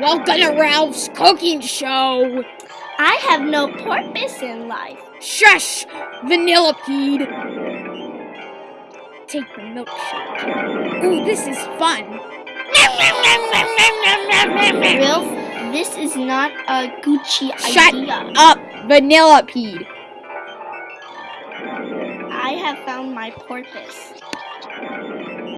Welcome to Ralph's cooking show. I have no purpose in life. Shush, vanilla Vanillipede. Take the milkshake. Ooh, this is fun. Ralph, this is not a Gucci Shut idea. up, Vanillipede. I have found my purpose.